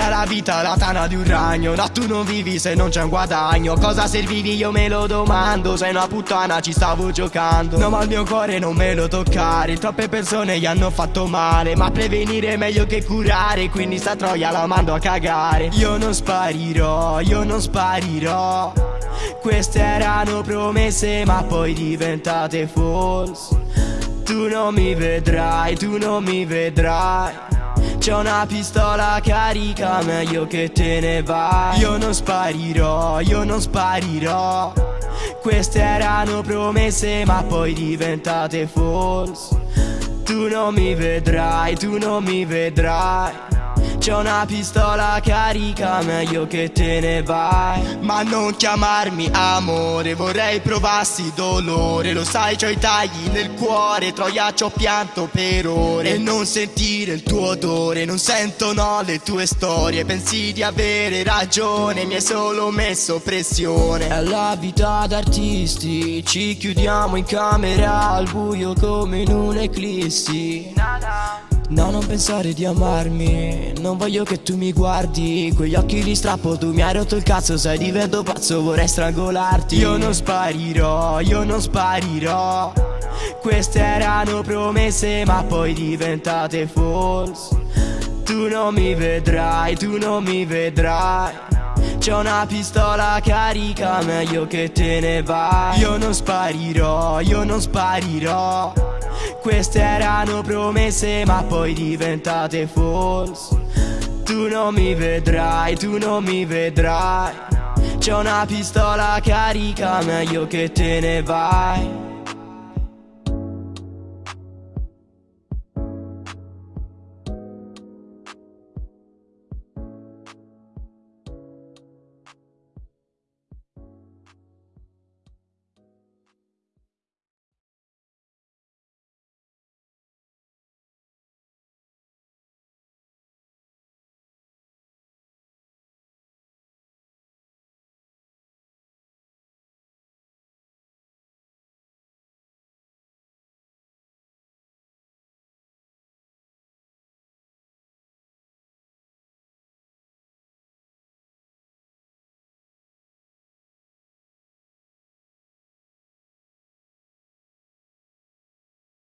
Questa la vita, la tana di un ragno. No, tu non vivi se non c'è un guadagno. Cosa servivi io me lo domando. Sei una puttana, ci stavo giocando. No, ma il mio cuore non me lo toccare. Troppe persone gli hanno fatto male. Ma prevenire è meglio che curare. Quindi sta troia la mando a cagare. Io non sparirò, io non sparirò. Queste erano promesse ma poi diventate false. Tu non mi vedrai, tu non mi vedrai c'è una pistola carica, meglio che te ne vai. Io non sparirò, io non sparirò. Queste erano promesse ma poi diventate false. Tu non mi vedrai, tu non mi vedrai c'è una pistola carica, meglio che te ne vai. Ma non chiamarmi amore, vorrei provassi dolore. Lo sai, c'ho i tagli nel cuore, troia c'ho pianto per ore. E non sentire il tuo odore, non sento no le tue storie. Pensi di avere ragione, mi hai solo messo pressione. È la vita d'artisti, ci chiudiamo in camera al buio come in un'eclissi No, non pensare di amarmi. Non voglio che tu mi guardi. Quegli occhi di strappo tu mi hai rotto il cazzo. Sai divento pazzo vorrei strangolarti. Io non sparirò, io non sparirò. Queste erano promesse ma poi diventate false. Tu non mi vedrai, tu non mi vedrai. C'è una pistola carica, meglio che te ne vai. Io non sparirò, io non sparirò queste erano promesse ma poi diventate false. Tu non mi vedrai, tu non mi vedrai. C'è una pistola carica, meglio che te ne vai